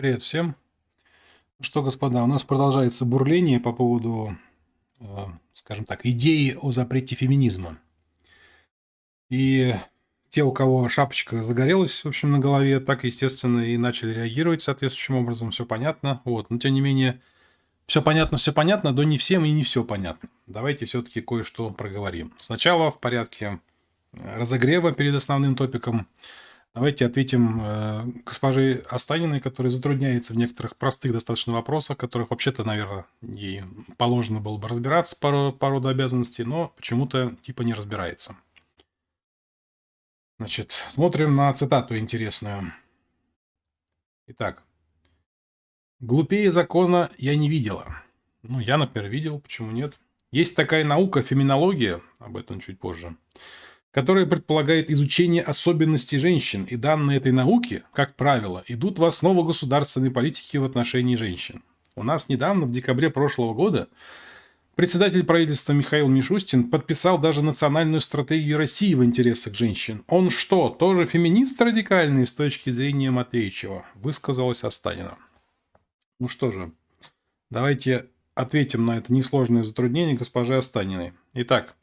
Привет всем. Ну что, господа, у нас продолжается бурление по поводу, э, скажем так, идеи о запрете феминизма. И те, у кого шапочка загорелась, в общем, на голове, так, естественно, и начали реагировать соответствующим образом, все понятно. Вот. Но, тем не менее, все понятно, все понятно, но не всем и не все понятно. Давайте все-таки кое-что проговорим. Сначала в порядке разогрева перед основным топиком – Давайте ответим э, госпоже Останиной, которая затрудняется в некоторых простых достаточно вопросах, которых вообще-то, наверное, ей положено было бы разбираться по, по роду обязанностей, но почему-то типа не разбирается. Значит, смотрим на цитату интересную. Итак. «Глупее закона я не видела». Ну, я, например, видел, почему нет. Есть такая наука, феминология, об этом чуть позже которая предполагает изучение особенностей женщин, и данные этой науки, как правило, идут в основу государственной политики в отношении женщин. У нас недавно, в декабре прошлого года, председатель правительства Михаил Мишустин подписал даже национальную стратегию России в интересах женщин. Он что, тоже феминист радикальный с точки зрения Матвеичева? Высказалась Останина. Ну что же, давайте ответим на это несложное затруднение госпожи Останиной. Итак,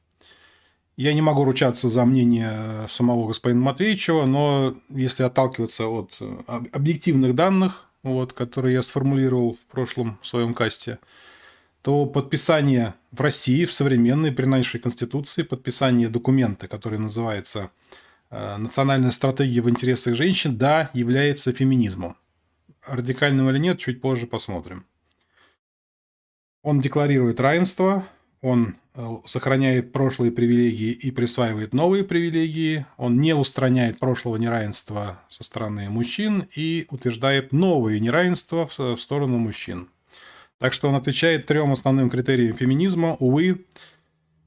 я не могу ручаться за мнение самого господина Матвеевичева, но если отталкиваться от э, объективных данных, вот, которые я сформулировал в прошлом своем касте, то подписание в России, в современной, при нашей Конституции, подписание документа, который называется э, «Национальная стратегия в интересах женщин», да, является феминизмом. Радикальным или нет, чуть позже посмотрим. Он декларирует равенство, он э, сохраняет прошлые привилегии и присваивает новые привилегии, он не устраняет прошлого неравенства со стороны мужчин и утверждает новые неравенства в сторону мужчин. Так что он отвечает трем основным критериям феминизма. Увы,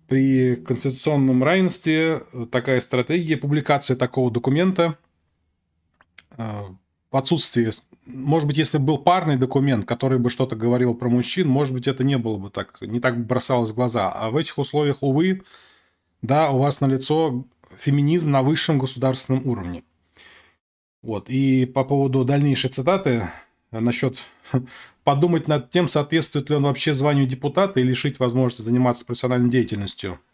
при конституционном равенстве такая стратегия, публикация такого документа э, в отсутствии, может быть, если бы был парный документ, который бы что-то говорил про мужчин, может быть, это не было бы так, не так бросалось в глаза. А в этих условиях, увы, да, у вас налицо феминизм на высшем государственном уровне. Вот. И по поводу дальнейшей цитаты насчет подумать над тем, соответствует ли он вообще званию депутата и лишить возможности заниматься профессиональной деятельностью –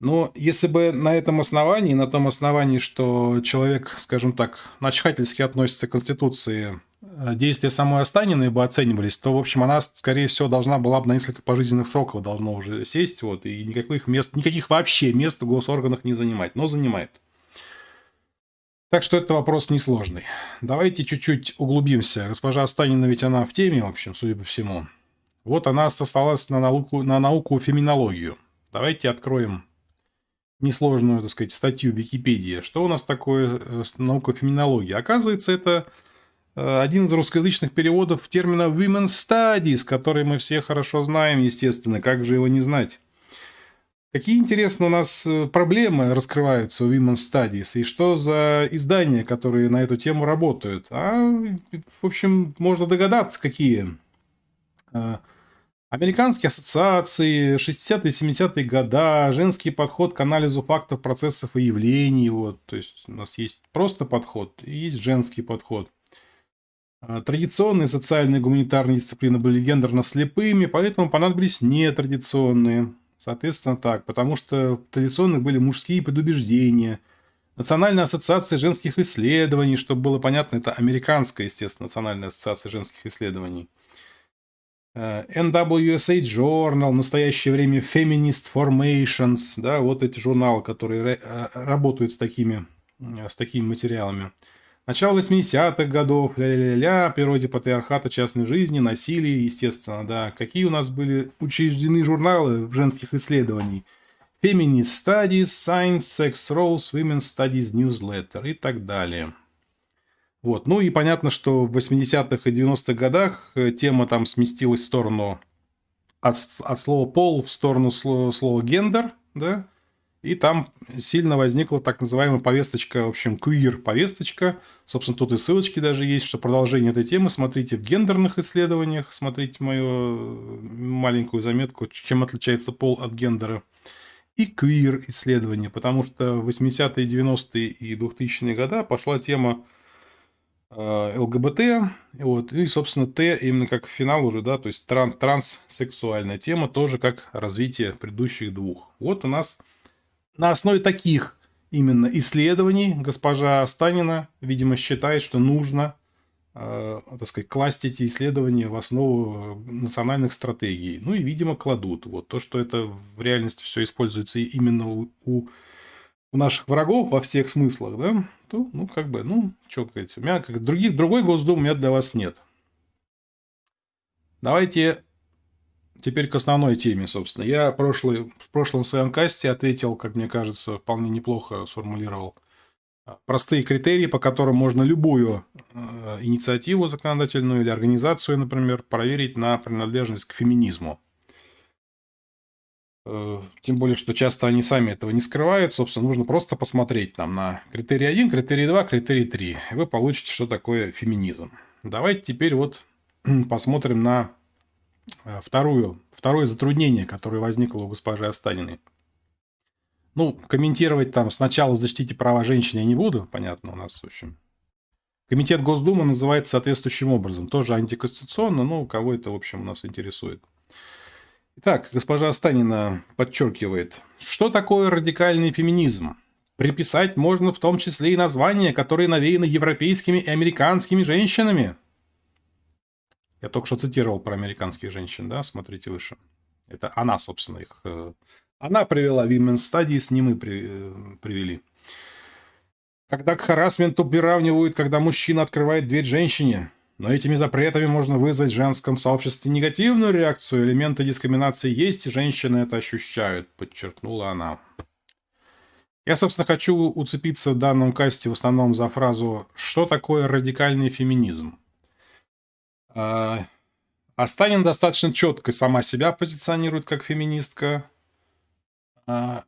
но если бы на этом основании, на том основании, что человек, скажем так, начхательски относится к Конституции, э, действия самой Останиной бы оценивались, то, в общем, она, скорее всего, должна была бы на несколько пожизненных сроков должно уже сесть, вот, и никаких мест, никаких вообще мест в госорганах не занимать, но занимает. Так что это вопрос несложный. Давайте чуть-чуть углубимся. Госпожа Останина ведь она в теме, в общем, судя по всему. Вот она сослалась на науку, на науку феминологию. Давайте откроем несложную, так сказать, статью Википедии. Что у нас такое э, наука феминологии? Оказывается, это э, один из русскоязычных переводов термина women's studies, который мы все хорошо знаем, естественно, как же его не знать. Какие, интересно, у нас э, проблемы раскрываются в Women's Studies, и что за издания, которые на эту тему работают? А, в общем, можно догадаться, какие. Американские ассоциации, 60-е, 70-е года, женский подход к анализу фактов, процессов и явлений. Вот. То есть у нас есть просто подход и есть женский подход. А, традиционные социальные гуманитарные дисциплины были гендерно слепыми, поэтому понадобились нетрадиционные. Соответственно, так, потому что традиционных были мужские предубеждения. Национальная ассоциация женских исследований, чтобы было понятно, это американская, естественно, Национальная ассоциация женских исследований – NWSA Journal, в настоящее время Feminist Formations, да, вот эти журналы, которые э, работают с такими, э, с такими материалами. Начало 80-х годов, ля-ля-ля, природе патриархата частной жизни, насилие, естественно, да. Какие у нас были учреждены журналы женских исследований? Feminist Studies, Science, Sex Roles, Women's Studies Newsletter и так далее. Вот. Ну и понятно, что в 80-х и 90-х годах э, тема там сместилась в сторону от, от слова пол в сторону слова, слова гендер, да, и там сильно возникла так называемая повесточка, в общем, queer-повесточка. Собственно, тут и ссылочки даже есть, что продолжение этой темы смотрите в гендерных исследованиях, смотрите мою маленькую заметку, чем отличается пол от гендера. И queer-исследования, потому что в 80-е, 90-е и 2000-е годы пошла тема э, ЛГБТ, вот, и, собственно, Т именно как финал уже, да, то есть тран транссексуальная тема тоже как развитие предыдущих двух. Вот у нас на основе таких именно исследований госпожа Станина, видимо, считает, что нужно э, так сказать, класть эти исследования в основу национальных стратегий. Ну и, видимо, кладут. Вот то, что это в реальности все используется именно у, у, наших врагов во всех смыслах, да, то, ну, как бы, ну, что сказать, у меня как других, другой Госдум у меня для вас нет. Давайте теперь к основной теме, собственно. Я прошлый, в прошлом своем касте ответил, как мне кажется, вполне неплохо сформулировал простые критерии, по которым можно любую э, инициативу законодательную или организацию, например, проверить на принадлежность к феминизму. Э, тем более, что часто они сами этого не скрывают. Собственно, нужно просто посмотреть там на критерий 1, критерий 2, критерий 3. И вы получите, что такое феминизм. Давайте теперь вот посмотрим на э, вторую, второе затруднение, которое возникло у госпожи Останиной. Ну, комментировать там сначала защитите права женщин я не буду, понятно, у нас, в общем. Комитет Госдумы называется соответствующим образом. Тоже антиконституционно, но кого это, в общем, у нас интересует. Итак, госпожа Станина подчеркивает, что такое радикальный феминизм? Приписать можно в том числе и названия, которые навеяны европейскими и американскими женщинами. Я только что цитировал про американских женщин, да, смотрите выше. Это она, собственно, их э, она привела Women's Studies, не мы при, э, привели. Когда к харасменту приравнивают, когда мужчина открывает дверь женщине. Но этими запретами можно вызвать в женском сообществе негативную реакцию. Элементы дискриминации есть, и женщины это ощущают, подчеркнула она. Я, собственно, хочу уцепиться в данном касте в основном за фразу «Что такое радикальный феминизм?». А, Астанин достаточно четко сама себя позиционирует как феминистка. А,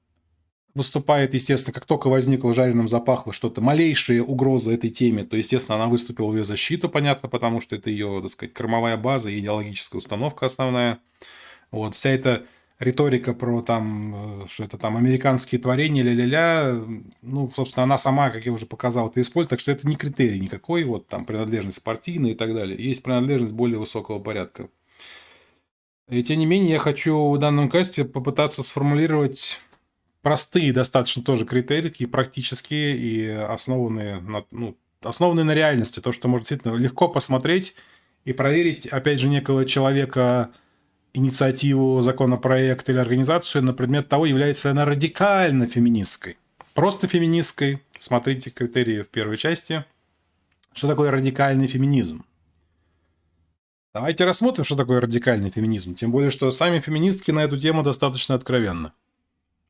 выступает, естественно, как только возникло жареным запахло что-то, малейшая угроза этой теме, то, естественно, она выступила в ее защиту, понятно, потому что это ее, так сказать, кормовая база идеологическая установка основная. Вот, вся эта риторика про там, э, что это там американские творения, ля-ля-ля, ну, собственно, она сама, как я уже показал, это использует, так что это не критерий никакой, вот там принадлежность партийная и так далее. Есть принадлежность более высокого порядка. И тем не менее, я хочу в данном касте попытаться сформулировать простые достаточно тоже критерии, такие практические и основанные на, ну, основанные на реальности. То, что можно действительно легко посмотреть и проверить, опять же, некого человека, инициативу, законопроект или организацию на предмет того, является она радикально феминистской. Просто феминистской. Смотрите критерии в первой части. Что такое радикальный феминизм? Давайте рассмотрим, что такое радикальный феминизм. Тем более, что сами феминистки на эту тему достаточно откровенны.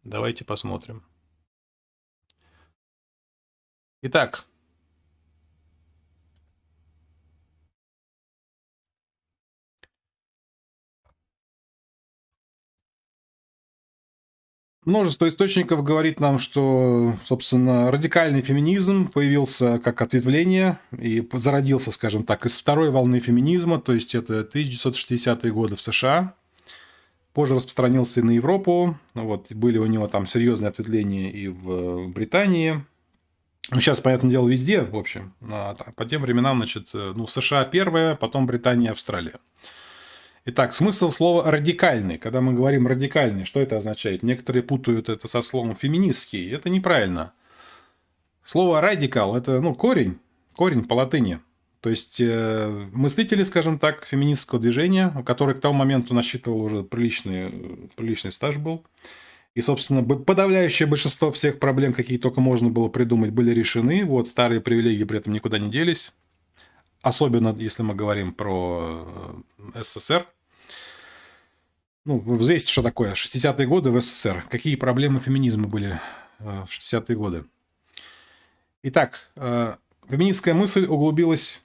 Давайте посмотрим. Итак, Множество источников говорит нам, что, собственно, радикальный феминизм появился как ответвление и зародился, скажем так, из второй волны феминизма, то есть это 1960-е годы в США. Позже распространился и на Европу, вот, были у него там серьезные ответвления и в Британии. Ну, сейчас, понятное дело, везде, в общем. А по тем временам, значит, ну, США первое, потом Британия, Австралия. Итак, смысл слова «радикальный». Когда мы говорим «радикальный», что это означает? Некоторые путают это со словом «феминистский». Это неправильно. Слово «радикал» – это ну, корень, корень по латыни. То есть, э, мыслители, скажем так, феминистского движения, который к тому моменту насчитывал уже приличный, приличный стаж был. И, собственно, подавляющее большинство всех проблем, какие только можно было придумать, были решены. Вот старые привилегии при этом никуда не делись. Особенно, если мы говорим про э, СССР, ну, вы взвесьте, что такое 60-е годы в СССР. Какие проблемы феминизма были э, в 60-е годы. Итак, э, феминистская мысль углубилась,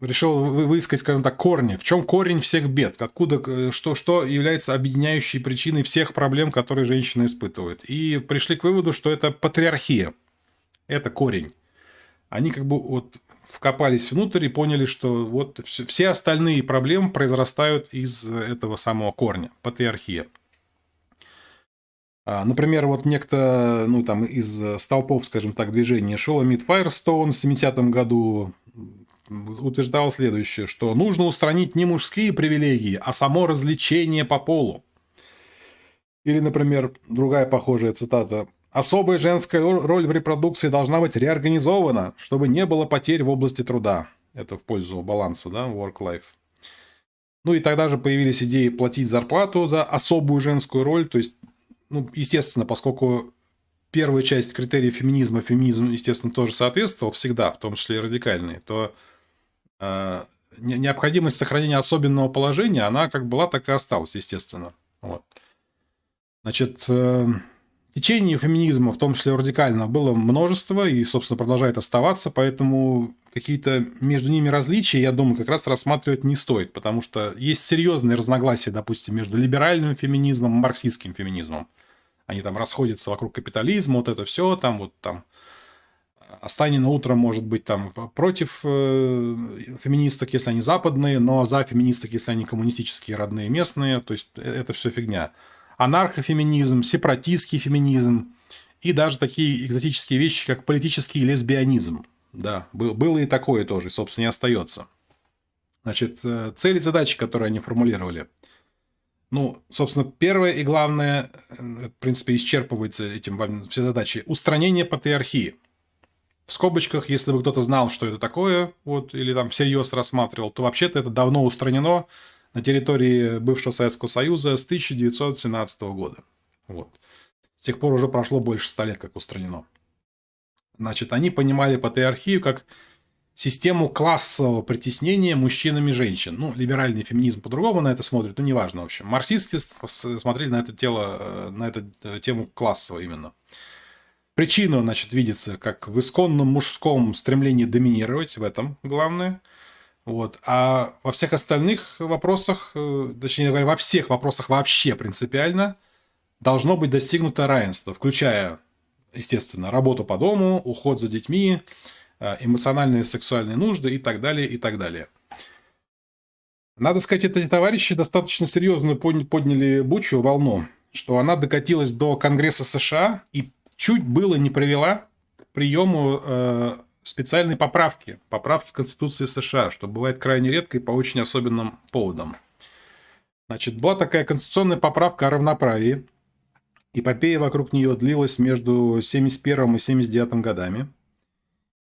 решила выискать, скажем так, корни. В чем корень всех бед? Откуда, э, что, что является объединяющей причиной всех проблем, которые женщины испытывают? И пришли к выводу, что это патриархия. Это корень. Они как бы вот вкопались внутрь и поняли, что вот все остальные проблемы произрастают из этого самого корня – патриархия. А, например, вот некто, ну, там, из столпов, скажем так, движения Шоломит Файерстоун в 70-м году утверждал следующее, что нужно устранить не мужские привилегии, а само развлечение по полу. Или, например, другая похожая цитата. «Особая женская роль в репродукции должна быть реорганизована, чтобы не было потерь в области труда». Это в пользу баланса, да, work-life. Ну и тогда же появились идеи платить зарплату за особую женскую роль. То есть, ну, естественно, поскольку первая часть критериев феминизма, феминизм, естественно, тоже соответствовал всегда, в том числе и радикальный, то необходимость сохранения особенного положения, она как была, так и осталась, естественно. Вот. Значит, э, течений феминизма, в том числе радикального, было множество и, собственно, продолжает оставаться, поэтому какие-то между ними различия, я думаю, как раз рассматривать не стоит, потому что есть серьезные разногласия, допустим, между либеральным феминизмом и марксистским феминизмом. Они там расходятся вокруг капитализма, вот это все, там вот там Останина утром может быть там против э, феминисток, если они западные, но за феминисток, если они коммунистические, родные, местные. То есть э, это все фигня анархофеминизм, сепаратистский феминизм и даже такие экзотические вещи, как политический лесбионизм. Да, было и такое тоже, собственно, не остается. Значит, э, цели и задачи, которые они формулировали. Ну, собственно, первое и главное, в принципе, исчерпывается этим все задачи. Устранение патриархии. В скобочках, если бы кто-то знал, что это такое, вот, или там всерьез рассматривал, то вообще-то это давно устранено на территории бывшего Советского Союза с 1917 года. Вот. С тех пор уже прошло больше ста лет, как устранено. Значит, они понимали патриархию как систему классового притеснения мужчинами женщин. Ну, либеральный феминизм по-другому на это смотрит, ну, неважно, в общем. Марксисты смотрели на это, тело, э, на эту э, тему классово именно. Причину, значит, видится как в исконном мужском стремлении доминировать, в этом главное – вот. А во всех остальных вопросах, э, точнее говоря, во всех вопросах вообще принципиально должно быть достигнуто равенство, включая, естественно, работу по дому, уход за детьми, э, эмоциональные сексуальные нужды и так далее, и так далее. Надо сказать, эти товарищи достаточно серьезно подняли бучу, волну, что она докатилась до Конгресса США и чуть было не привела к приему э, специальные поправки, поправки в Конституции США, что бывает крайне редко и по очень особенным поводам. Значит, была такая конституционная поправка о равноправии. Эпопея вокруг нее длилась между 71 и 79 годами.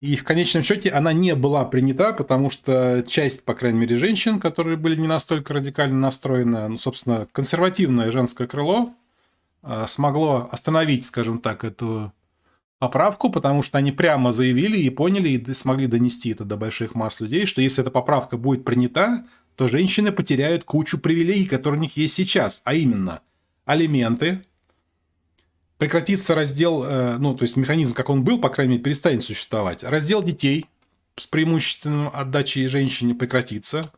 И в конечном счете она не была принята, потому что часть, по крайней мере, женщин, которые были не настолько радикально настроены, ну, собственно, консервативное женское крыло, смогло остановить, скажем так, эту поправку, потому что они прямо заявили и поняли, и смогли донести это до больших масс людей, что если эта поправка будет принята, то женщины потеряют кучу привилегий, которые у них есть сейчас, а именно алименты, прекратится раздел, э, ну, то есть механизм, как он был, по крайней мере, перестанет существовать. Раздел детей с преимущественным отдачей женщине прекратится.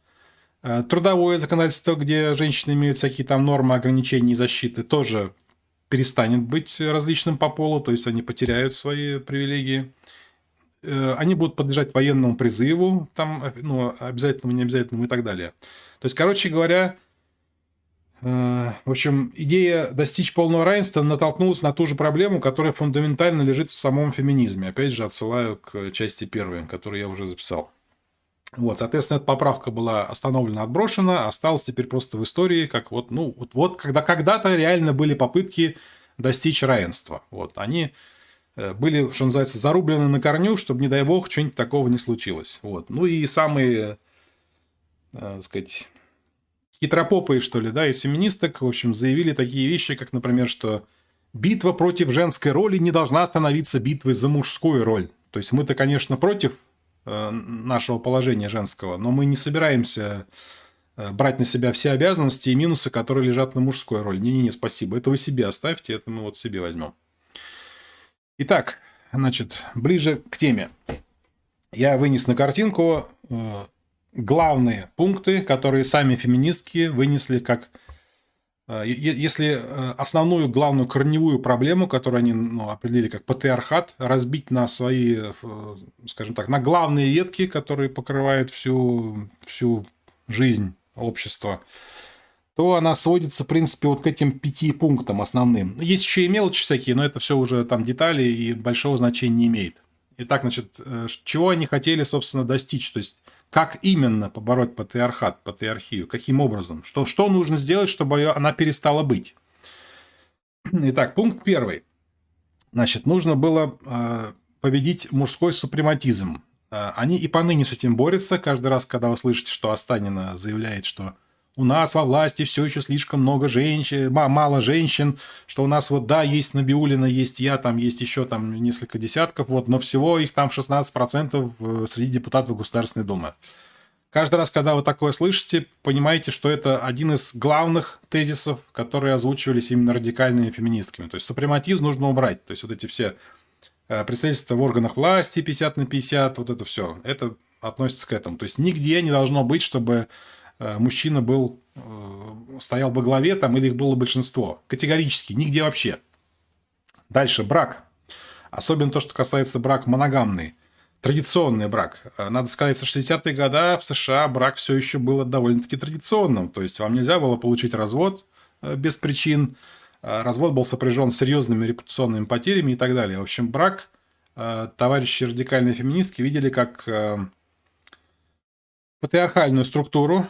Э, трудовое законодательство, где женщины имеют всякие там нормы ограничений и защиты, тоже перестанет быть различным по полу, то есть они потеряют свои привилегии. Э, они будут подлежать военному призыву, там, ну, обязательному, не обязательному и так далее. То есть, короче говоря, э, в общем, идея достичь полного равенства натолкнулась на ту же проблему, которая фундаментально лежит в самом феминизме. Опять же, отсылаю к части первой, которую я уже записал. Вот, соответственно, эта поправка была остановлена, отброшена, осталась теперь просто в истории, как вот, ну, вот, вот когда когда-то реально были попытки достичь равенства. Вот, они э, были, что называется, зарублены на корню, чтобы, не дай бог, что-нибудь такого не случилось. Вот. Ну и самые, э, так сказать, хитропопые, что ли, да, из феминисток, в общем, заявили такие вещи, как, например, что битва против женской роли не должна становиться битвой за мужскую роль. То есть мы-то, конечно, против Э, нашего положения женского, но мы не собираемся э, брать на себя все обязанности и минусы, которые лежат на мужской роли. Не-не-не, спасибо. Это вы себе оставьте, это мы вот себе возьмем. Итак, значит, ближе к теме. Я вынес на картинку э, главные пункты, которые сами феминистки вынесли как Э, если э, основную главную корневую проблему, которую они ну, определили как патриархат, разбить на свои, э, скажем так, на главные ветки, которые покрывают всю, всю жизнь общества, то она сводится, в принципе, вот к этим пяти пунктам основным. Есть еще и мелочи всякие, но это все уже там детали и большого значения не имеет. Итак, значит, э, чего они хотели, собственно, достичь? То есть, как именно побороть патриархат, патриархию? Каким образом? Что, что нужно сделать, чтобы она перестала быть? Итак, пункт первый. Значит, нужно было э, победить мужской супрематизм. Э, они и поныне с этим борются. Каждый раз, когда вы слышите, что Останина заявляет, что у нас во власти все еще слишком много женщин, мало женщин, что у нас вот, да, есть Набиулина, есть я, там есть еще там несколько десятков, вот, но всего их там 16% э, среди депутатов Государственной Думы. Каждый раз, когда вы такое слышите, понимаете, что это один из главных тезисов, которые озвучивались именно радикальными феминистками. То есть супрематизм нужно убрать. То есть вот эти все э, представительства в органах власти 50 на 50, вот это все, это относится к этому. То есть нигде не должно быть, чтобы мужчина был, э, стоял во главе там, или их было большинство. Категорически, нигде вообще. Дальше, брак. Особенно то, что касается брак моногамный традиционный брак. Э, надо сказать, со 60-е годы в США брак все еще был довольно-таки традиционным. То есть вам нельзя было получить развод э, без причин. Э, развод был сопряжен с серьезными репутационными потерями и так далее. В общем, брак товарищи радикальные феминистки видели как патриархальную структуру,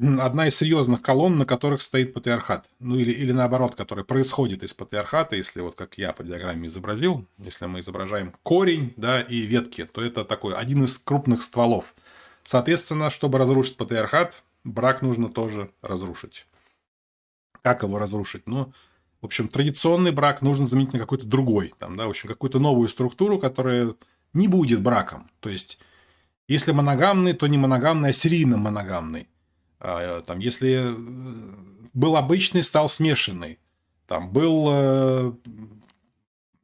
одна из серьезных колонн, на которых стоит патриархат. Ну или, или наоборот, который происходит из патриархата, если вот как я по диаграмме изобразил, если мы изображаем корень да, и ветки, то это такой один из крупных стволов. Соответственно, чтобы разрушить патриархат, брак нужно тоже разрушить. Как его разрушить? Ну, в общем, традиционный брак нужно заменить на какой-то другой. Там, да, в общем, какую-то новую структуру, которая не будет браком. То есть, если моногамный, то не моногамный, а серийно моногамный. А, там, если э, был обычный, стал смешанный. Там был, э,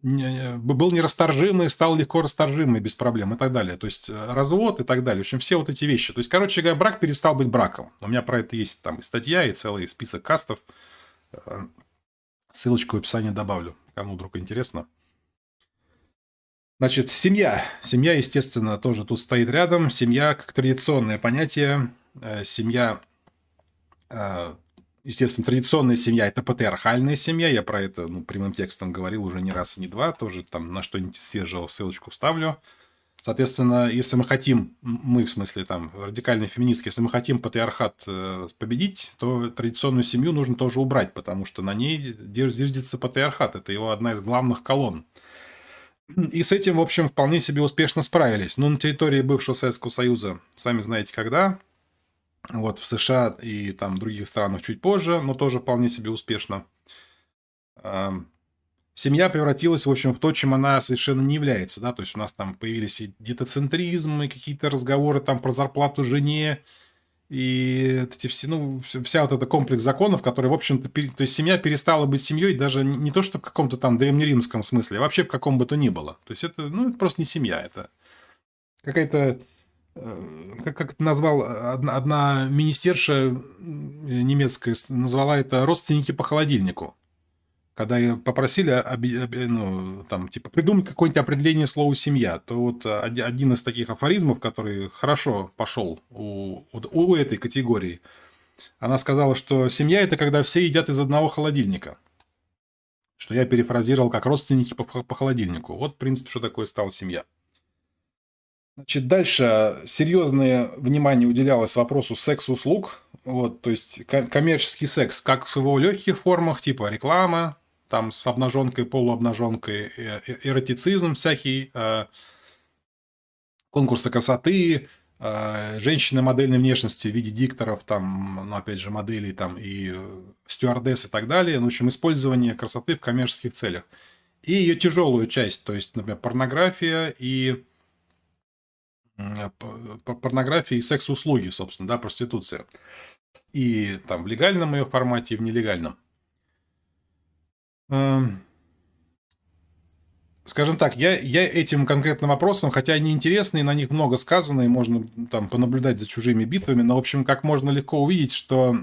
был нерасторжимый, стал легко расторжимый без проблем и так далее. То есть э, развод и так далее. В общем, все вот эти вещи. То есть, короче говоря, брак перестал быть браком. У меня про это есть там и статья, и целый список кастов. Ссылочку в описании добавлю, кому вдруг интересно. Значит, семья. Семья, естественно, тоже тут стоит рядом. Семья как традиционное понятие семья, естественно, традиционная семья – это патриархальная семья. Я про это ну, прямым текстом говорил уже не раз и не два. Тоже там на что-нибудь свежего ссылочку вставлю. Соответственно, если мы хотим, мы в смысле там радикальные феминистки, если мы хотим патриархат э, победить, то традиционную семью нужно тоже убрать, потому что на ней зиждется патриархат. Это его одна из главных колонн. И с этим, в общем, вполне себе успешно справились. Но на территории бывшего Советского Союза, сами знаете когда, вот в США и там других странах чуть позже, но тоже вполне себе успешно. Семья превратилась, в общем, в то, чем она совершенно не является, да, то есть у нас там появились и детоцентризм, и какие-то разговоры там про зарплату жене, и эти все, ну, вся вот эта комплекс законов, который, в общем-то, то есть семья перестала быть семьей даже не то, что в каком-то там древнеримском смысле, а вообще в каком бы то ни было. То есть это, ну, это просто не семья, это какая-то как, как это назвал одна, одна министерша немецкая, назвала это родственники по холодильнику. Когда попросили ну, там, типа, придумать какое-нибудь определение слова «семья», то вот один из таких афоризмов, который хорошо пошел у, у, у этой категории, она сказала, что семья – это когда все едят из одного холодильника. Что я перефразировал как родственники по, по холодильнику. Вот, в принципе, что такое стала семья. Значит, дальше серьезное внимание уделялось вопросу секс-услуг. Вот, то есть коммерческий секс как в его легких формах, типа реклама, там с обнаженкой, полуобнаженкой, э, э, эротицизм всякий, э, конкурсы красоты, женщины модельной внешности в виде дикторов, там, ну, опять же, моделей там и стюардесс и так далее. Ну, в общем, использование красоты в коммерческих целях. И ее тяжелую часть, то есть, например, порнография и порнографии и секс-услуги, собственно, да, проституция. И там в легальном ее формате, и в нелегальном. Эм, скажем так, я, я этим конкретным вопросом, хотя они интересные, на них много сказано, и можно там понаблюдать за чужими битвами, но, в общем, как можно легко увидеть, что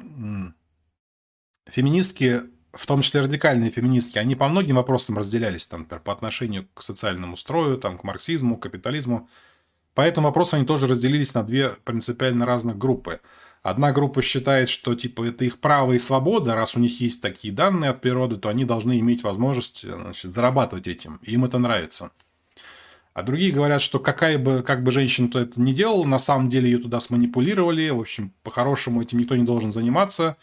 феминистки, в том числе радикальные феминистки, они по многим вопросам разделялись, там, по отношению к социальному строю, там, к марксизму, к капитализму. По этому вопросу они тоже разделились на две принципиально разных группы. Одна группа считает, что типа это их право и свобода, раз у них есть такие данные от природы, то они должны иметь возможность значит, зарабатывать этим. Им это нравится. А другие говорят, что какая бы, как бы женщина то это не делала, на самом деле ее туда сманипулировали. В общем, по-хорошему этим никто не должен заниматься.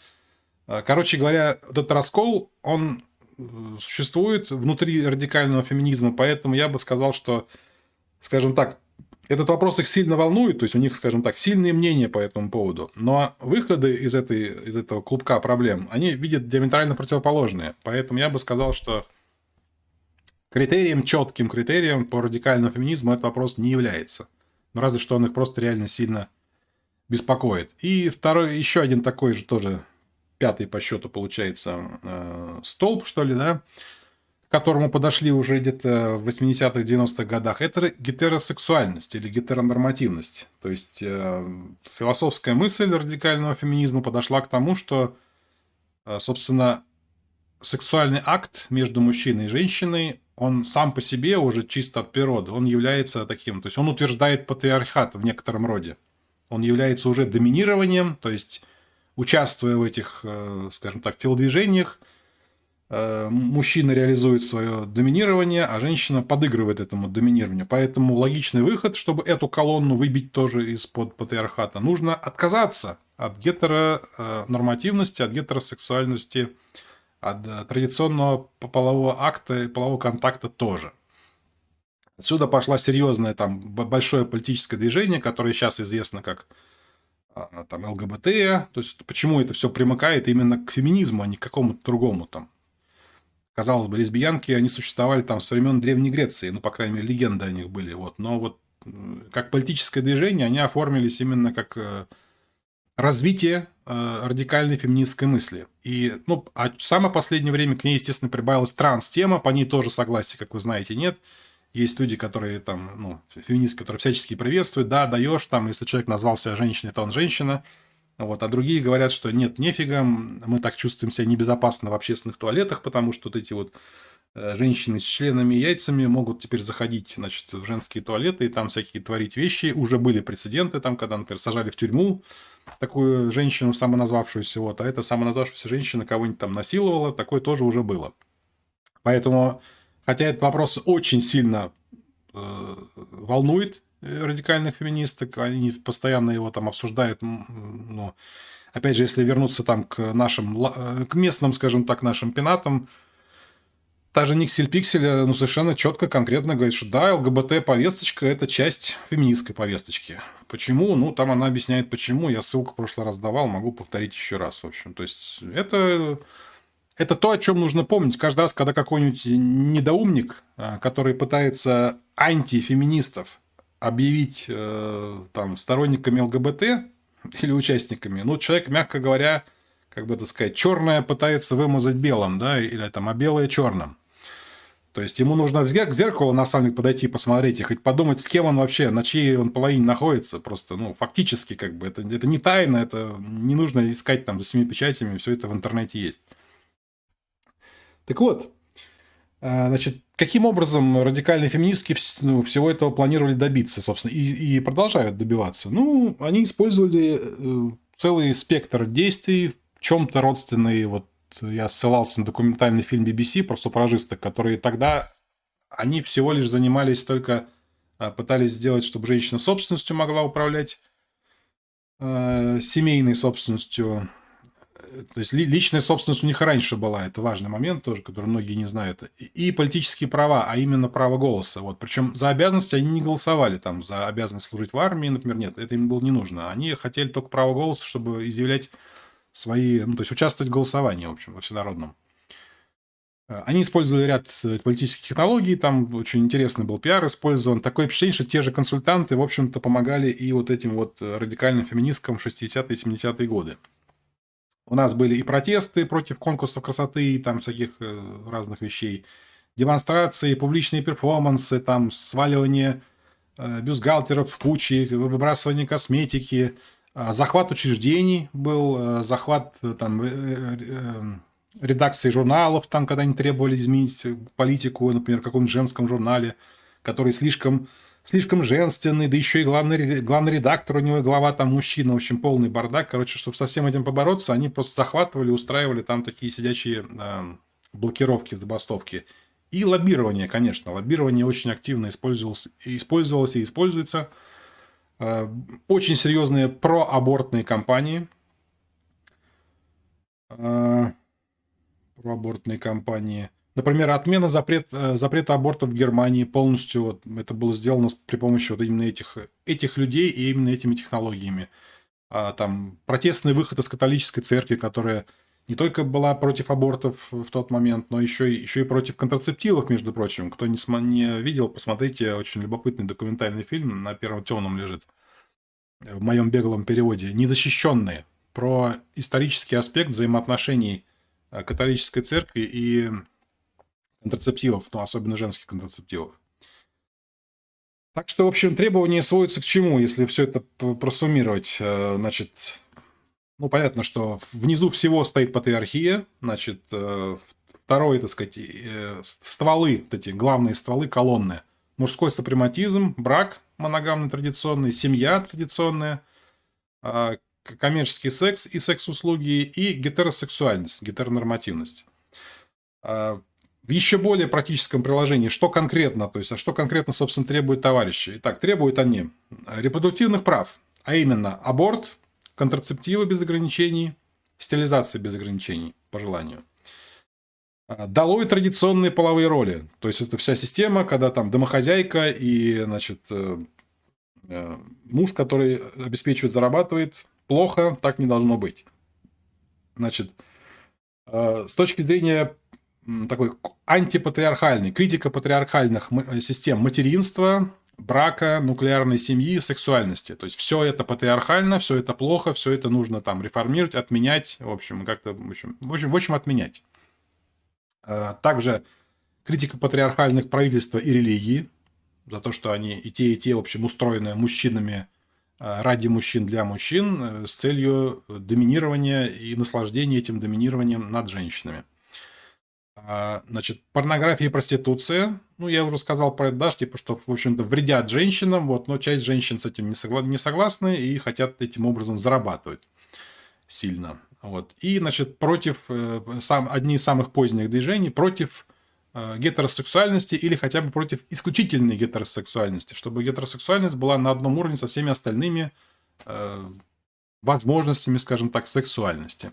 А, короче говоря, этот раскол, он э, существует внутри радикального феминизма, поэтому я бы сказал, что, скажем так, этот вопрос их сильно волнует, то есть у них, скажем так, сильные мнения по этому поводу. Но выходы из, этой, из этого клубка проблем, они видят диаметрально противоположные. Поэтому я бы сказал, что Критерием, четким критерием по радикальному феминизму этот вопрос не является. Но разве что он их просто реально сильно беспокоит. И второй, еще один такой же тоже, пятый по счету получается, э, столб, что ли, да, к которому подошли уже где-то в 80-х, 90-х годах, это гетеросексуальность или гетеронормативность. То есть э, философская мысль радикального феминизма подошла к тому, что, э, собственно, сексуальный акт между мужчиной и женщиной он сам по себе уже чисто от природы, он является таким, то есть он утверждает патриархат в некотором роде. Он является уже доминированием, то есть участвуя в этих, э, скажем так, телодвижениях, мужчина реализует свое доминирование, а женщина подыгрывает этому доминированию. Поэтому логичный выход, чтобы эту колонну выбить тоже из-под патриархата, нужно отказаться от гетеронормативности, от гетеросексуальности от э, традиционного полового акта и полового контакта тоже. Отсюда пошла серьезное там большое политическое движение, которое сейчас известно как а, там ЛГБТ, то есть почему это все примыкает именно к феминизму, а не к какому-то другому там. Казалось бы, лесбиянки, они существовали там с времен Древней Греции, ну, по крайней мере, легенды о них были, вот. Но вот как политическое движение они оформились именно как э, развитие э, радикальной феминистской мысли. И, ну, а в самое последнее время к ней, естественно, прибавилась транс-тема, по ней тоже согласия, как вы знаете, нет. Есть люди, которые там, ну, феминистки, которые всячески приветствуют, да, даешь там, если человек назвал себя женщиной, то он женщина. Вот, а другие говорят, что нет, нефига, мы так чувствуем себя небезопасно в общественных туалетах, потому что вот эти вот э, женщины с членами и яйцами могут теперь заходить, значит, в женские туалеты и там всякие творить вещи. Уже были прецеденты там, когда, например, сажали в тюрьму такую женщину самоназвавшуюся, вот, а эта самоназвавшаяся женщина кого-нибудь там насиловала, такое тоже уже было. Поэтому, хотя этот вопрос очень сильно э, волнует радикальных феминисток, они постоянно его там обсуждают, но, опять же, если вернуться там к нашим, э, к местным, скажем так, нашим пенатам, Та же Никсель Пиксель э, ну, совершенно четко, конкретно говорит, что да, ЛГБТ-повесточка – это часть феминистской повесточки. Почему? Ну, там она объясняет, почему. Я ссылку в прошлый раз давал, могу повторить еще раз. В общем, то есть, это, это то, о чем нужно помнить. Каждый раз, когда какой-нибудь недоумник, э, который пытается антифеминистов объявить э, там, сторонниками ЛГБТ или участниками, ну, человек, мягко говоря, как бы это сказать, черное пытается вымазать белым, да, или там, а белое черным. То есть ему нужно к зеркалу на самом деле подойти посмотреть и хоть подумать, с кем он вообще, на чьей он половине находится. Просто, ну, фактически, как бы, это, это не тайна, это не нужно искать там за семи печатями, все это в интернете есть. Так вот, значит, каким образом радикальные феминистки ну, всего этого планировали добиться, собственно, и, и продолжают добиваться? Ну, они использовали э, целый спектр действий, в чем-то родственные вот я ссылался на документальный фильм BBC про суфражисток, которые тогда, они всего лишь занимались только, а, пытались сделать, чтобы женщина собственностью могла управлять, э, семейной собственностью. То есть личная собственность у них раньше была, это важный момент тоже, который многие не знают. И политические права, а именно право голоса. Вот. Причем за обязанности они не голосовали, там, за обязанность служить в армии, например, нет, это им было не нужно. Они хотели только право голоса, чтобы изъявлять свои, ну, то есть участвовать в голосовании, в общем, во всенародном. Э, они использовали ряд э, политических технологий, там очень интересный был пиар использован. Такое впечатление, что те же консультанты, в общем-то, помогали и вот этим вот э, радикальным феминисткам в 60-е и 70-е годы. У нас были и протесты против конкурсов красоты, и там всяких разных вещей, демонстрации, публичные перформансы, там сваливание бюстгальтеров в кучи, выбрасывание косметики – а, захват учреждений был, э, захват э, там, э, редакции журналов, там, когда они требовали изменить политику, например, в каком-нибудь женском журнале, который слишком, слишком женственный, да еще и главный, главный редактор у него, глава там мужчина, в общем, полный бардак. Короче, чтобы со всем этим побороться, они просто захватывали, устраивали там такие сидячие э, блокировки, забастовки. И лоббирование, конечно. Лоббирование очень активно использовалось, использовалось и используется. Э, очень серьезные проабортные кампании. Э, проабортные кампании. Например, отмена запрет, э, запрета абортов в Германии полностью. Вот, это было сделано при помощи вот именно этих, этих людей и именно этими технологиями. А, там протестный выход из католической церкви, которая не только была против абортов в тот момент, но еще, и, еще и против контрацептивов, между прочим. Кто не, не видел, посмотрите, очень любопытный документальный фильм на первом темном лежит в моем беглом переводе. «Незащищенные» про исторический аспект взаимоотношений э, католической церкви и контрацептивов, ну, особенно женских контрацептивов. Так что, в общем, требования сводятся к чему, если все это просуммировать? Э, значит, ну, понятно, что внизу всего стоит патриархия, значит, э, второе, так сказать, э, стволы, вот эти главные стволы, колонны. Мужской супрематизм, брак моногамный традиционный, семья традиционная, коммерческий секс и секс-услуги, и гетеросексуальность, гетеронормативность в еще более практическом приложении, что конкретно, то есть, а что конкретно, собственно, требуют товарищи. Итак, требуют они репродуктивных прав, а именно аборт, контрацептивы без ограничений, стерилизация без ограничений, по желанию. А, долой традиционные половые роли. То есть, это вся система, когда там домохозяйка и, значит, э, э, муж, который обеспечивает, зарабатывает, плохо, так не должно быть. Значит, э, с точки зрения такой антипатриархальный, критика патриархальных э, систем материнства, брака, нуклеарной семьи, сексуальности. То есть все это патриархально, все это плохо, все это нужно там реформировать, отменять, в общем, как-то, в общем, в общем, в общем, отменять. А, также критика патриархальных правительства и религии, за то, что они и те, и те, в общем, устроены мужчинами а, ради мужчин для мужчин э, с целью доминирования и наслаждения этим доминированием над женщинами. А, значит, порнография и проституция. Ну, я уже сказал про это, да, типа, что, в общем-то, вредят женщинам, вот, но часть женщин с этим не, согла- не согласны и хотят этим образом зарабатывать сильно. Вот. И, значит, против, э, сам, одни из самых поздних движений, против э, гетеросексуальности или хотя бы против исключительной гетеросексуальности, чтобы гетеросексуальность была на одном уровне со всеми остальными э, возможностями, скажем так, сексуальности.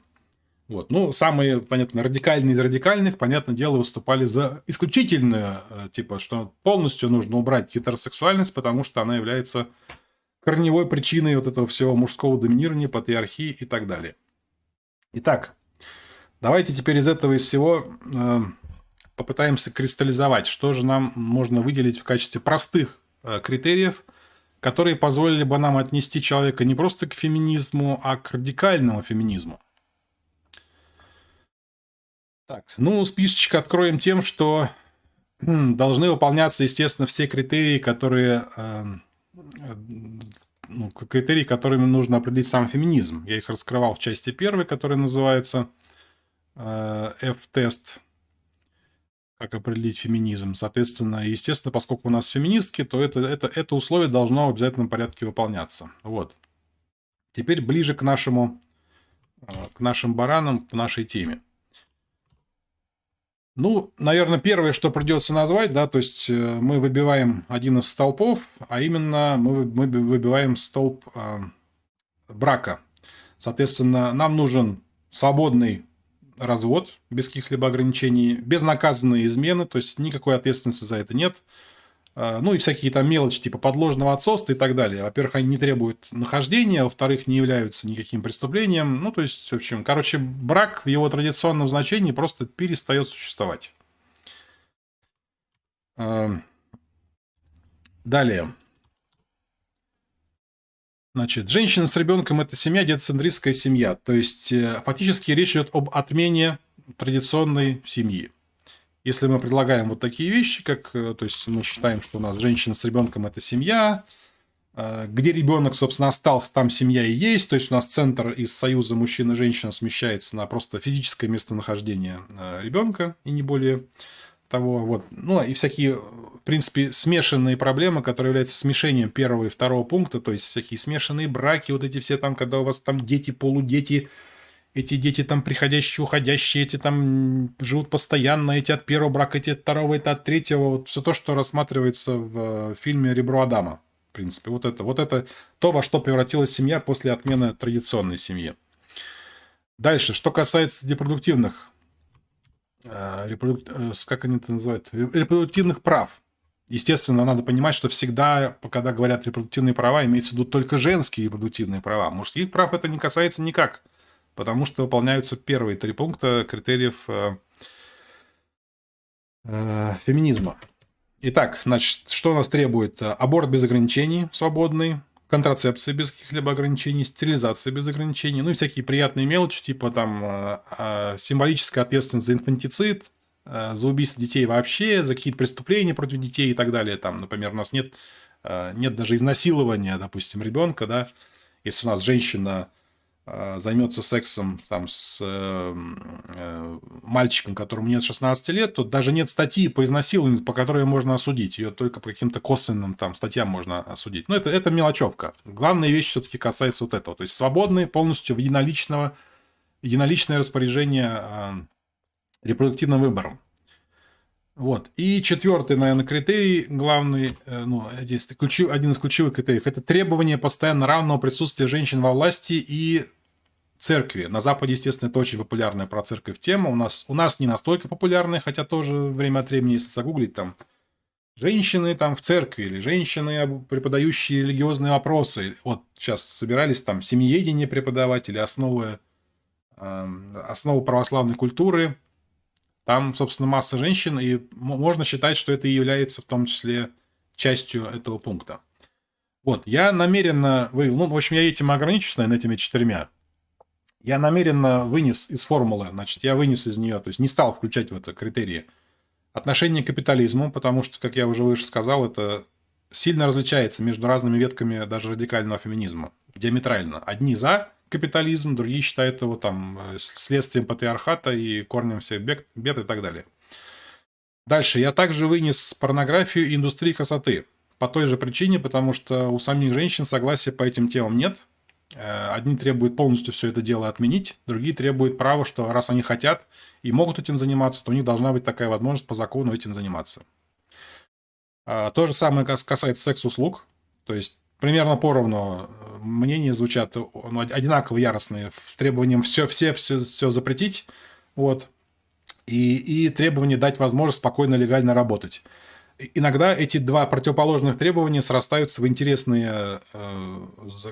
Вот. Ну, самые, понятно, радикальные из радикальных, понятное дело, выступали за исключительную, э, типа, что полностью нужно убрать гетеросексуальность, потому что она является корневой причиной вот этого всего мужского доминирования, патриархии и так далее. Итак, давайте теперь из этого из всего э, попытаемся кристаллизовать, что же нам можно выделить в качестве простых э, критериев, которые позволили бы нам отнести человека не просто к феминизму, а к радикальному феминизму. Так, ну, списочек откроем тем, что должны выполняться, естественно, все критерии, которые эм, э, ну, критерии, которыми нужно определить сам феминизм. Я их раскрывал в части первой, которая называется э, F-тест. Как определить феминизм. Соответственно, естественно, поскольку у нас феминистки, то это, это, это условие должно в обязательном порядке выполняться. Вот. Теперь ближе к нашему, э, к нашим баранам, к нашей теме. Ну, наверное, первое, что придется назвать, да, то есть э, мы выбиваем один из столпов, а именно мы, мы выбиваем столб э, брака. Соответственно, нам нужен свободный развод без каких-либо ограничений, безнаказанные измены, то есть никакой ответственности за это нет – ну и всякие там мелочи типа подложного отцовства и так далее. Во-первых, они не требуют нахождения, во-вторых, не являются никаким преступлением. Ну, то есть, в общем, короче, брак в его традиционном значении просто перестает существовать. А, далее. Значит, женщина с ребенком – это семья, детоцентристская семья. То есть, э, фактически речь идет об отмене традиционной семьи. Если мы предлагаем вот такие вещи, как, э, то есть мы считаем, что у нас женщина с ребенком – это семья, э, где ребенок, собственно, остался, там семья и есть. То есть у нас центр из союза мужчина и женщина смещается на просто физическое местонахождение э, ребенка и не более того. Вот. Ну и всякие, в принципе, смешанные проблемы, которые являются смешением первого и второго пункта, то есть всякие смешанные браки, вот эти все там, когда у вас там дети, полудети, эти дети там приходящие, уходящие, эти там живут постоянно, эти от первого брака, эти от второго, это от третьего. Вот все то, что рассматривается в фильме «Ребро Адама». В принципе, вот это, вот это то, во что превратилась семья после отмены традиционной семьи. Дальше, что касается репродуктивных, э, репродук... Э, как они это называют, репродуктивных прав. Естественно, надо понимать, что всегда, когда говорят репродуктивные права, имеется в виду только женские репродуктивные права. Мужских прав это не касается никак, потому что выполняются первые три пункта критериев э, э, феминизма. Итак, значит, что нас требует? Аборт без ограничений, свободный, контрацепция без каких-либо ограничений, стерилизация без ограничений, ну и всякие приятные мелочи, типа там э, э, символическая ответственность за инфантицид, э, за убийство детей вообще, за какие-то преступления против детей и так далее. Там, например, у нас нет, нет даже изнасилования, допустим, ребенка, да, если у нас женщина займется сексом там, с э, э, мальчиком, которому нет 16 лет, то даже нет статьи по изнасилованию, по которой можно осудить. Ее только по каким-то косвенным там, статьям можно осудить. Но это, это мелочевка. Главная вещь все-таки касается вот этого. То есть свободное полностью в единоличного, единоличное распоряжение э, репродуктивным выбором. Вот. И четвертый, наверное, критерий главный, э, ну, здесь ключи, один из ключевых критериев, это требование постоянно равного присутствия женщин во власти и церкви. На Западе, естественно, это очень популярная про церковь тема. У нас, у нас не настолько популярная, хотя тоже время от времени, если загуглить, там женщины там в церкви или женщины, преподающие религиозные вопросы. Вот сейчас собирались там семьеедение преподавать или основы, э, основы православной культуры. Там, собственно, масса женщин, и можно считать, что это и является в том числе частью этого пункта. Вот, я намеренно вывел, ну, в общем, я этим ограничусь, наверное, этими четырьмя я намеренно вынес из формулы, значит, я вынес из нее, то есть не стал включать в это критерии отношение к капитализму, потому что, как я уже выше сказал, это сильно различается между разными ветками даже радикального феминизма, диаметрально. Одни за капитализм, другие считают его там следствием патриархата и корнем всех бед, бед и так далее. Дальше. Я также вынес порнографию и индустрию красоты. По той же причине, потому что у самих женщин согласия по этим темам нет. Э, одни требуют полностью все это дело отменить, другие требуют права, что раз они хотят и могут этим заниматься, то у них должна быть такая возможность по закону этим заниматься. А, то же самое касается секс-услуг. То есть примерно поровну э, мнения звучат ну, одинаково яростные с требованием все, все, все, все запретить. Вот. И, и требование дать возможность спокойно, легально работать иногда эти два противоположных требования срастаются в интересные э,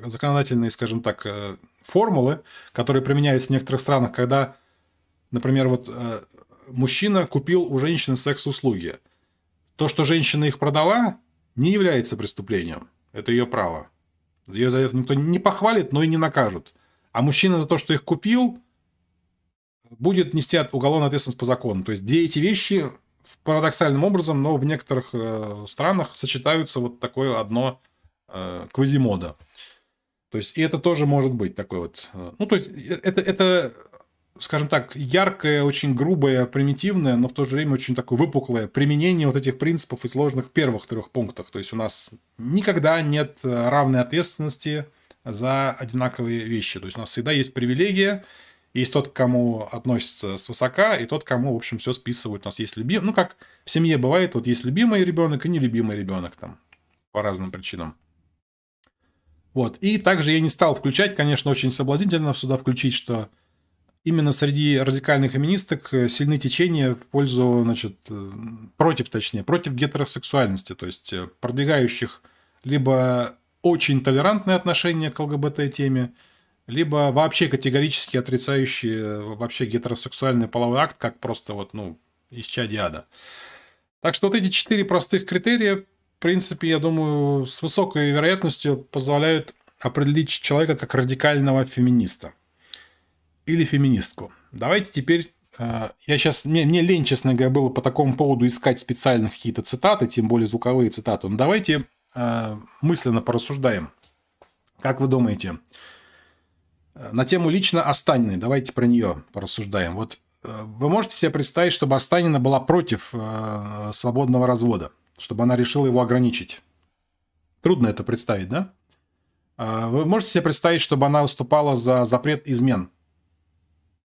законодательные, скажем так, э, формулы, которые применяются в некоторых странах, когда, например, вот э, мужчина купил у женщины секс-услуги. То, что женщина их продала, не является преступлением. Это ее право. Ее за это никто не похвалит, но и не накажут. А мужчина за то, что их купил, будет нести уголовную ответственность по закону. То есть, где эти вещи парадоксальным образом, но в некоторых э, странах сочетаются вот такое одно э, квазимода. То есть, и это тоже может быть такой вот... Э, ну, то есть, это, это, скажем так, яркое, очень грубое, примитивное, но в то же время очень такое выпуклое применение вот этих принципов и сложных первых трех пунктах. То есть, у нас никогда нет равной ответственности за одинаковые вещи. То есть, у нас всегда есть привилегия, есть тот, к кому относится свысока, и тот, кому, в общем, все списывают. У нас есть любимый... Ну, как в семье бывает, вот есть любимый ребенок и нелюбимый ребенок там по разным причинам. Вот. И также я не стал включать, конечно, очень соблазнительно сюда включить, что именно среди радикальных феминисток сильны течения в пользу, значит, э, против, точнее, против гетеросексуальности, то есть э, продвигающих либо очень толерантное отношение к ЛГБТ-теме, либо вообще категорически отрицающие э, вообще гетеросексуальный половой акт, как просто вот, ну, исчадие ада. Так что вот эти четыре простых критерия, в принципе, я думаю, с высокой вероятностью позволяют определить человека как радикального феминиста или феминистку. Давайте теперь э, я сейчас, мне, мне лень, честно говоря, было по такому поводу искать специальных какие-то цитаты, тем более звуковые цитаты. Но давайте э, мысленно порассуждаем. Как вы думаете, на тему лично Останиной. Давайте про нее порассуждаем. Вот э, вы можете себе представить, чтобы Останина была против э, свободного развода, чтобы она решила его ограничить? Трудно это представить, да? А вы можете себе представить, чтобы она выступала за запрет измен?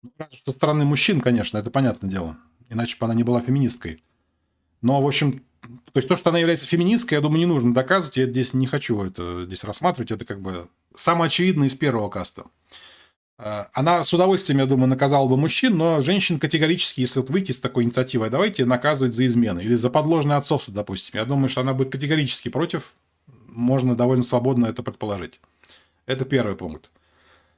Ну, со стороны мужчин, конечно, это понятное дело. Иначе бы она не была феминисткой. Но, в общем, то есть то, что она является феминисткой, я думаю, не нужно доказывать. Я здесь не хочу это здесь рассматривать. Это как бы самое очевидное из первого каста. А, она с удовольствием, я думаю, наказала бы мужчин, но женщин категорически, если вот выйти с такой инициативой, давайте наказывать за измены или за подложное отцовство, допустим. Я думаю, что она будет категорически против. Можно довольно свободно это предположить. Это первый пункт.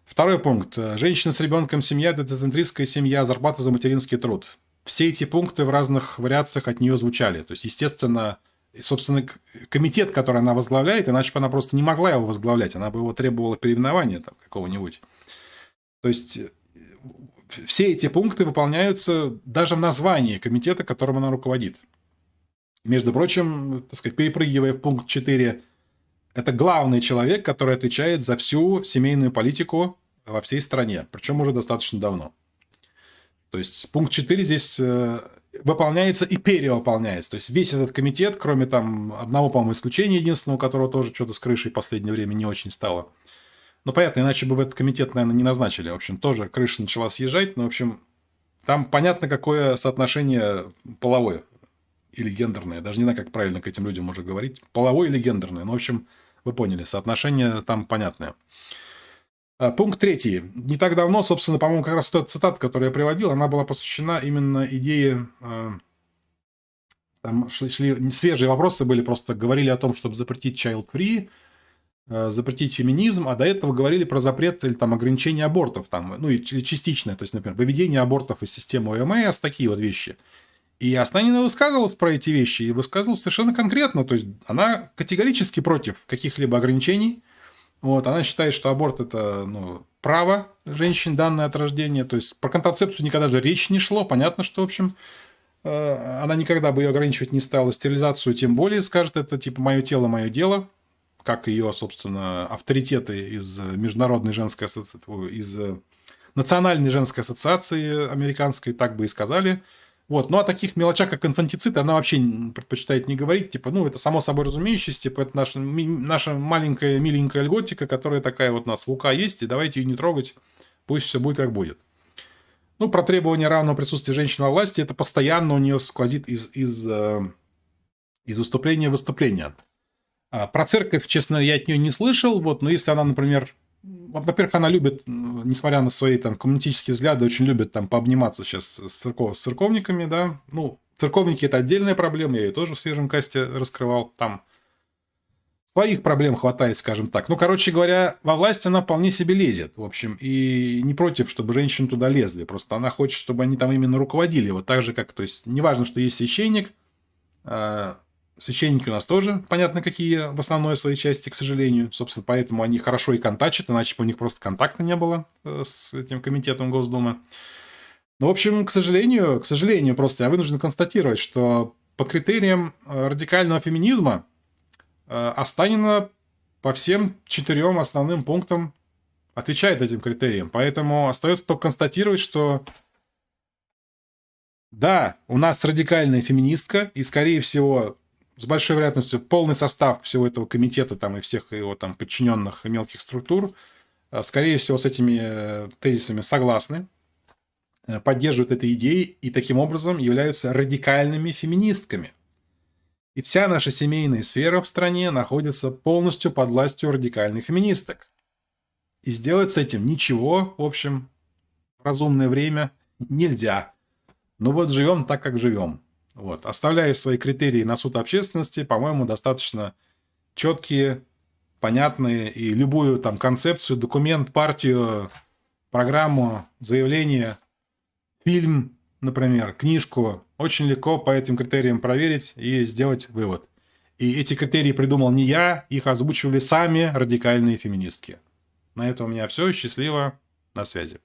Второй пункт. Женщина с ребенком, семья, децентристская семья, зарплата за материнский труд. Все эти пункты в разных вариациях от нее звучали. То есть, естественно, собственно, комитет, который она возглавляет, иначе бы она просто не могла его возглавлять. Она бы его требовала переименования там, какого-нибудь. То есть все эти пункты выполняются даже в названии комитета, которым она руководит. Между прочим, так сказать, перепрыгивая в пункт 4, это главный человек, который отвечает за всю семейную политику во всей стране, причем уже достаточно давно. То есть пункт 4 здесь э, выполняется и перевыполняется. То есть весь этот комитет, кроме там одного, по-моему, исключения единственного, которого тоже что-то с крышей в последнее время не очень стало – ну, понятно, иначе бы в этот комитет, наверное, не назначили. В общем, тоже крыша начала съезжать. Но, в общем, там понятно, какое соотношение половое или гендерное. Даже не знаю, как правильно к этим людям можно говорить. Половое или гендерное. Ну, в общем, вы поняли, соотношение там понятное. А, пункт третий. Не так давно, собственно, по-моему, как раз эта цитата, которую я приводил, она была посвящена именно идее... А, там шли, шли свежие вопросы были, просто говорили о том, чтобы запретить child free, Э, запретить феминизм, а до этого говорили про запрет или там ограничение абортов, там, ну и частичное, то есть, например, выведение абортов из системы ОМС, такие вот вещи. И Астанина высказывалась про эти вещи, и высказывалась совершенно конкретно, то есть она категорически против каких-либо ограничений, вот, она считает, что аборт это ну, право женщин, данное от рождения, то есть про контрацепцию никогда же речи не шло, понятно, что, в общем, э, она никогда бы ее ограничивать не стала, стерилизацию тем более скажет, это типа мое тело, мое дело, как ее, собственно, авторитеты из Международной женской ассоциации, из Национальной женской ассоциации американской так бы и сказали. Вот. Ну, о таких мелочах, как инфантицид, она вообще предпочитает не говорить. Типа, ну, это само собой разумеющееся, типа, это наша, наша маленькая миленькая льготика, которая такая вот у нас в УК есть, и давайте ее не трогать, пусть все будет как будет. Ну, про требование равного присутствия женщин во власти, это постоянно у нее сквозит из, из, э, из выступления в выступление. А, про церковь, честно, я от нее не слышал, вот, но если она, например, во-первых, она любит, несмотря на свои там коммунистические взгляды, очень любит там пообниматься сейчас с, церков, с церковниками, да, ну, церковники это отдельная проблема, я ее тоже в свежем касте раскрывал, там своих проблем хватает, скажем так. Ну, короче говоря, во власть она вполне себе лезет, в общем, и не против, чтобы женщины туда лезли, просто она хочет, чтобы они там именно руководили, вот так же, как, то есть, неважно, что есть священник, а, Священники у нас тоже, понятно, какие в основной своей части, к сожалению. Собственно, поэтому они хорошо и контачат, иначе бы у них просто контакта не было э, с этим комитетом Госдумы. Ну, в общем, к сожалению, к сожалению, просто я вынужден констатировать, что по критериям э, радикального феминизма э, Останина по всем четырем основным пунктам отвечает этим критериям. Поэтому остается только констатировать, что да, у нас радикальная феминистка, и, скорее всего, с большой вероятностью полный состав всего этого комитета там, и всех его там, подчиненных мелких структур, э, скорее всего, с этими э, тезисами согласны, э, поддерживают этой идеи и таким образом являются радикальными феминистками. И вся наша семейная сфера в стране находится полностью под властью радикальных феминисток. И сделать с этим ничего, в общем, в разумное время нельзя. Но вот живем так, как живем. Вот. Оставляя свои критерии на суд общественности, по-моему, достаточно четкие, понятные, и любую там концепцию, документ, партию, программу, заявление, фильм, например, книжку, очень легко по этим критериям проверить и сделать вывод. И эти критерии придумал не я, их озвучивали сами радикальные феминистки. На этом у меня все. Счастливо. На связи.